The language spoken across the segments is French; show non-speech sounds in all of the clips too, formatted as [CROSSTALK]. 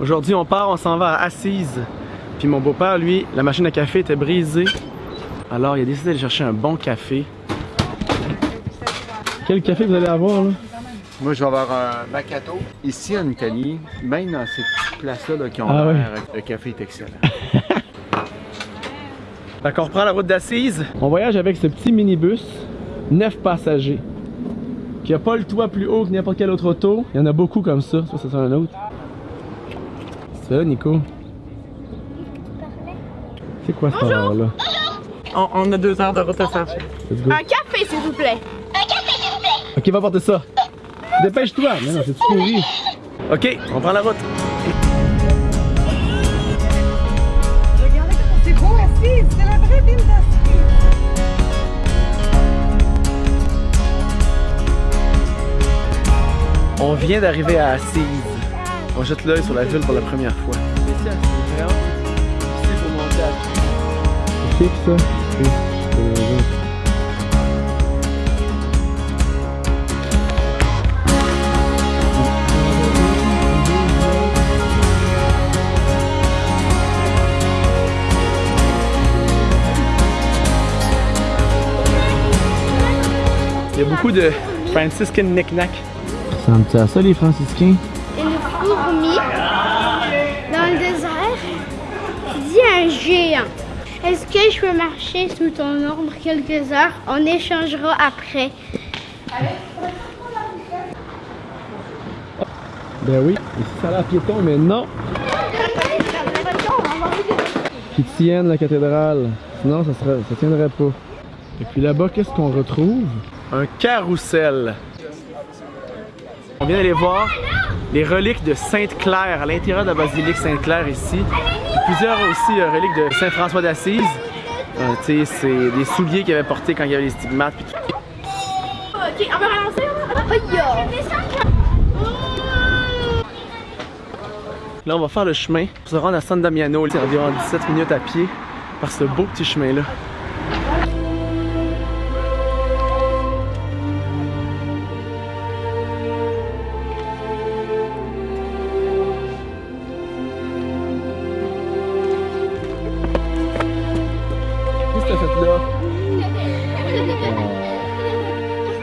Aujourd'hui, on part, on s'en va à Assise. Puis mon beau-père, lui, la machine à café était brisée. Alors, il a décidé d'aller chercher un bon café. Quel café vous allez avoir, là? Moi, je vais avoir un Macchiato. Ici, en Italie, même dans ces petites places-là là, qui ont Ah l'air, le café est excellent. [LAUGHS] Fait qu'on reprend la route d'Assise. On voyage avec ce petit minibus, 9 passagers, qui a pas le toit plus haut que n'importe quel autre auto. Il y en a beaucoup comme ça. Ça, c'est un autre. Ça, Nico. C'est quoi cette horreur-là? On, on a deux heures de route à faire. Let's go. Un café, s'il vous plaît. Ok, va porter ça. Dépêche-toi. Mais non, c'est pourri. Ok, on prend la route. Regardez comment c'est beau assis, c'est la vraie ville d'Assis. On vient d'arriver à Assise. On jette l'œil sur la ville pour la première fois. C'est ça, c'est vraiment ici pour monter à C'est fixe ça? Il y a beaucoup de Franciscan knick-knack. Ça ressemble à ça les franciscains? Dans le désert dit un géant. Est-ce que je peux marcher sous ton ombre quelques heures? On échangera après. Ben oui, ici ça a l'air piéton, mais non! Qui tienne la cathédrale. Sinon, ça, serait, ça tiendrait pas. Et puis là-bas, qu'est-ce qu'on retrouve? Un carrousel. On vient d'aller voir les reliques de Sainte-Claire à l'intérieur de la basilique Sainte-Claire ici. Plusieurs aussi euh, reliques de Saint-François d'Assise. Euh, tu sais, c'est des souliers qu'il avait portés quand il y avait les stigmates. tout. Ok, on va relancer. Là, on va faire le chemin pour se rendre à San Damiano. C'est environ 17 minutes à pied par ce beau petit chemin-là.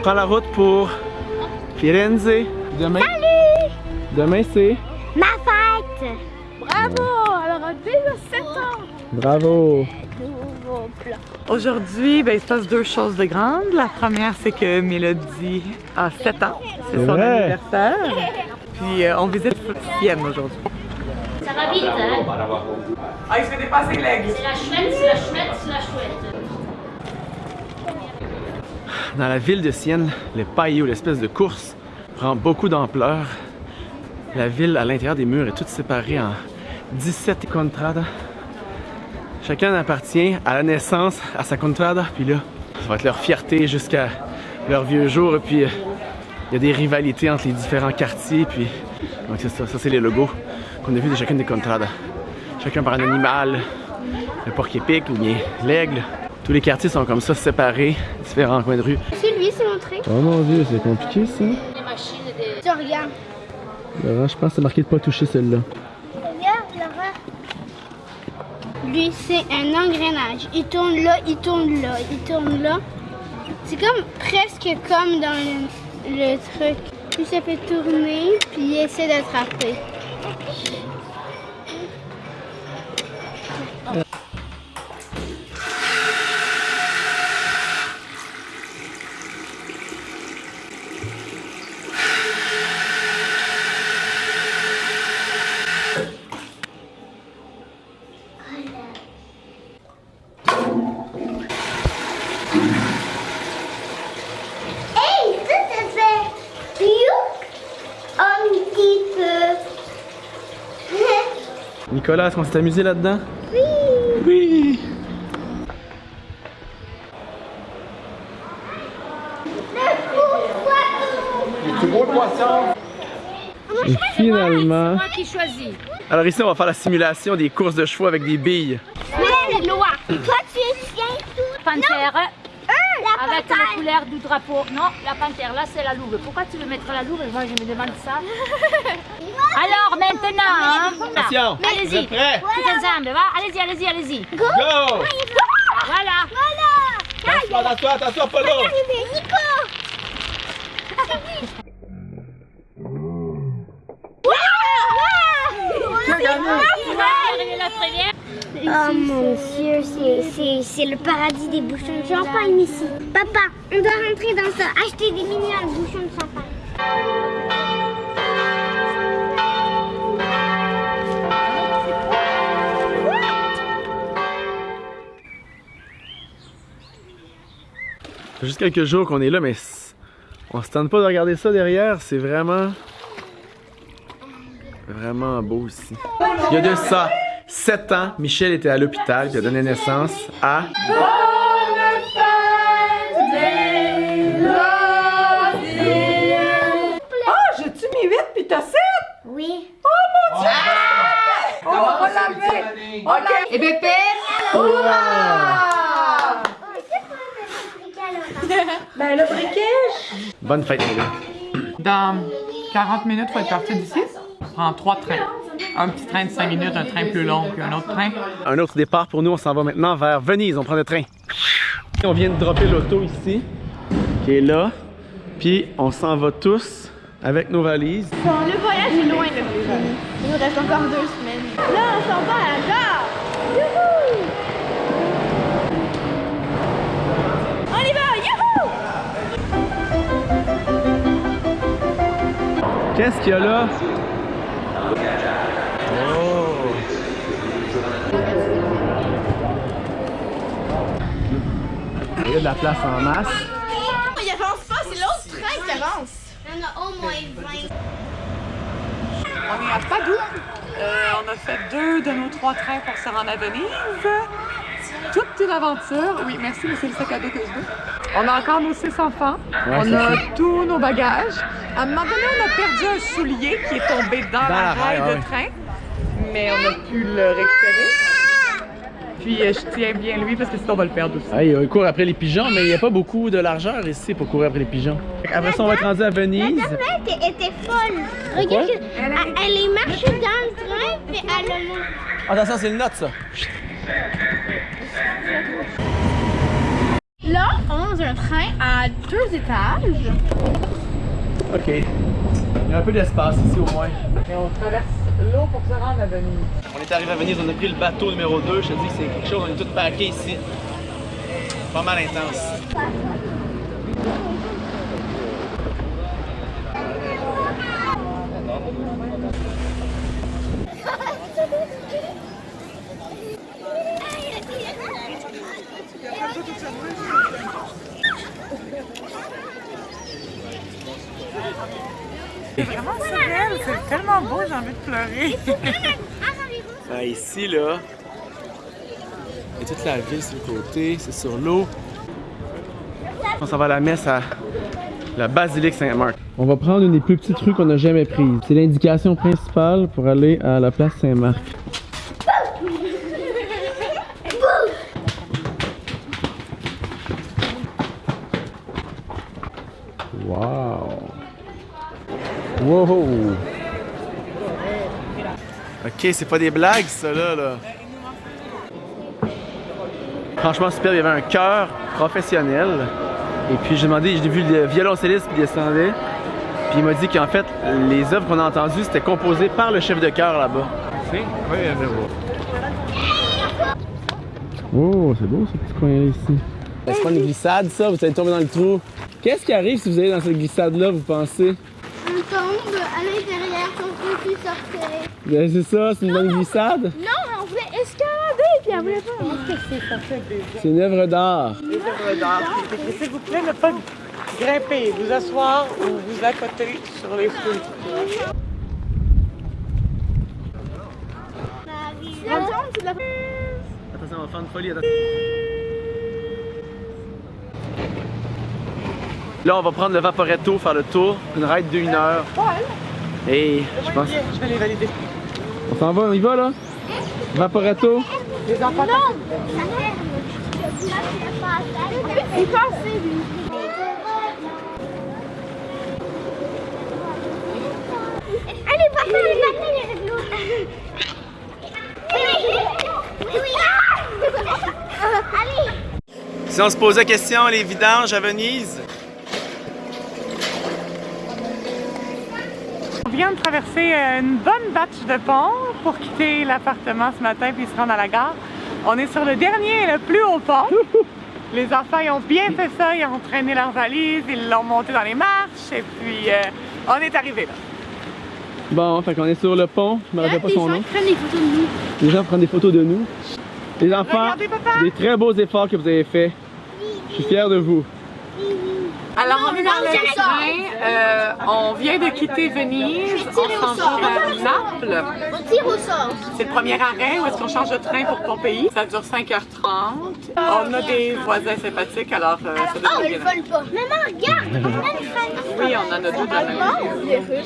Prends la route pour Firenze. Demain. Demain, c'est? Ma fête! Bravo! Alors, déjà 7 ans! Bravo! Aujourd'hui, ben, il se passe deux choses de grandes. La première, c'est que Mélodie a 7 ans. C'est C'est son vrai. anniversaire. Puis euh, on visite Sienne aujourd'hui. Ça va vite, hein? Ah, il se fait dépasser l'aigle. C'est la chouette, c'est la chouette, c'est la chouette. Dans la ville de Sienne, le paillis ou l'espèce de course prend beaucoup d'ampleur. La ville à l'intérieur des murs est toute séparée en 17 contradas. Chacun appartient à la naissance à sa contrada, puis là, ça va être leur fierté jusqu'à leurs vieux jours. Et puis, euh, il y a des rivalités entre les différents quartiers. Puis, donc c'est ça, ça c'est les logos qu'on a vus de chacune des contradas. Chacun par un animal, le porc épic ou bien l'aigle. Tous les quartiers sont comme ça, séparés, différents coins de rue. C'est lui, c'est montré. Oh mon dieu, c'est compliqué ça. Les machines des... Tu regardes. Laurent, je pense que c'est marqué de pas toucher celle-là. Regarde, Laura. Lui, c'est un engrenage. Il tourne là, il tourne là, il tourne là. C'est comme presque comme dans le, le truc. Puis ça fait tourner, puis il essaie d'attraper. Hey, ça, ça fait you un petit peu. Nicolas, est-ce qu'on s'est amusé là-dedans? Oui. Oui! Le poisson? Et finalement... Moi qui choisis. Alors ici, on va faire la simulation des courses de chevaux avec des billes. Mais le noir. Toi, tu tiens tout. Panthère. La Avec les couleurs du drapeau. Non, la panthère, là c'est la louve. Pourquoi tu veux mettre la louve? Moi je me demande ça. [LAUGHS] Alors maintenant, hein, allez-y, tout ensemble, va, allez-y, allez-y, allez-y. Go! Voilà. Attention, attention, attention! Tu la première. Oh mon dieu, c'est- le paradis des bouchons de champagne ici. Papa, on doit rentrer dans ça, acheter des milliards de bouchons de champagne. Juste quelques jours qu'on est là, mais on se tente pas de regarder ça derrière. C'est vraiment. Vraiment beau ici. Il y a de ça 7 ans, Michel était à l'hôpital, il a donné naissance à. J'ai-tu mis 8 puis t'as 7? Oui. On va l'enlever. OK. Et bébé? Ben le briquet. Bonne fête, les gars. Dans 40 minutes, il faut être parti d'ici. On prend trois trains. Un petit train de 5 minutes, un train plus long, puis un autre train. Un autre départ pour nous, on s'en va maintenant vers Venise, on prend le train. On vient de dropper l'auto ici, qui est là, puis on s'en va tous avec nos valises. le voyage est loin, là. Il nous reste encore deux semaines. Là, on s'en va à la gare. Youhou! On y va, youhou! Qu'est-ce qu'il y a là? Il y a de la place en masse. Il avance pas, c'est l'autre train qui avance. Il y en a au moins 20. On est à Padoue. Euh, on a fait deux de nos trois trains pour se rendre à Venise. Toute une aventure. Oui, merci, mais c'est le sac à dos que je veux. On a encore nos six enfants. Ouais, on a ça. tous nos bagages. À un moment donné, on a perdu un soulier qui est tombé dans, Dans la la rail rail, de ouais. train. Mais on a pu le récupérer. Puis euh, je tiens bien lui parce que sinon on va le perdre aussi. Ah, il court après les pigeons, mais il n'y a pas beaucoup de largeur ici pour courir après les pigeons. Après ça, on va être rendu à Venise. Elle était, était folle. Regarde, elle, elle est marchée dans le train, puis elle a monté. Attention, c'est une note, ça. Là, on est dans un train à deux étages. OK. Il y a un peu d'espace ici au moins. Mais on traverse l'eau pour se rendre à Venise. On est arrivé à Venise, on a pris le bateau numéro 2. Je te dis que c'est quelque chose, on est tous packés ici. Pas mal intense. Tellement beau, j'ai envie de pleurer. Ah, ici, là, il y a toute la ville sur le côté, c'est sur l'eau. On s'en va à la messe à la basilique Saint-Marc. On va prendre une des plus petites rues qu'on n'a jamais prises. C'est l'indication principale pour aller à la place Saint-Marc. Wow! Wow! Ok, c'est pas des blagues, ça là, là. Franchement, super, il y avait un chœur professionnel. Et puis j'ai demandé, j'ai vu le violoncelliste qui descendait. Puis il m'a dit qu'en fait, les œuvres qu'on a entendues, c'était composé par le chef de chœur là-bas. Oh, c'est beau ce petit coin-là ici. C'est pas une glissade, ça? Vous allez tomber dans le trou. Qu'est-ce qui arrive si vous allez dans cette glissade-là, vous pensez? On tombe à l'intérieur, on peut plus sortir. Ben, c'est ça, c'est une bonne glissade? Non, on voulait escalader, puis elle voulait pas. C'est une œuvre d'art. S'il vous plaît, ne pas grimper, vous asseoir ou vous accoter sur les fruits. La tombe, c'est de la Attention, on va faire une folie. Là, on va prendre le Vaporetto, faire le tour, une ride d'une heure. Et je pense. Je vais les valider. On s'en va, on y va là? Vaporetto. Les enfants, passe. Il est passé, lui. Allez, papa. Oui, oui. Allez. Si on se pose la question, les vidanges à Venise, vient de traverser euh, une bonne batch de pont pour quitter l'appartement ce matin puis se rendre à la gare. On est sur le dernier et le plus haut pont. [LAUGHS] Les enfants ils ont bien fait ça, ils ont traîné leurs valises, ils l'ont monté dans les marches et puis euh, on est arrivé là. Bon, fait qu'on est sur le pont, je me rappelle pas Les son gens nom. qui prennent des photos de nous. Les gens prennent des photos de nous. Les enfants, Regardez, papa. des très beaux efforts que vous avez faits. Je suis fier de vous. Alors on est dans non, le c'est train, euh, on vient de quitter Venise, on s'en va à Naples. On tire au sort. C'est le premier arrêt où est-ce qu'on change de train pour Pompéi. Ça dure 5h30. On a des voisins sympathiques, alors euh, ça Oh, devrait ils bien aller. volent pas. Maman, regarde. On a une famille. Oui, on en a deux la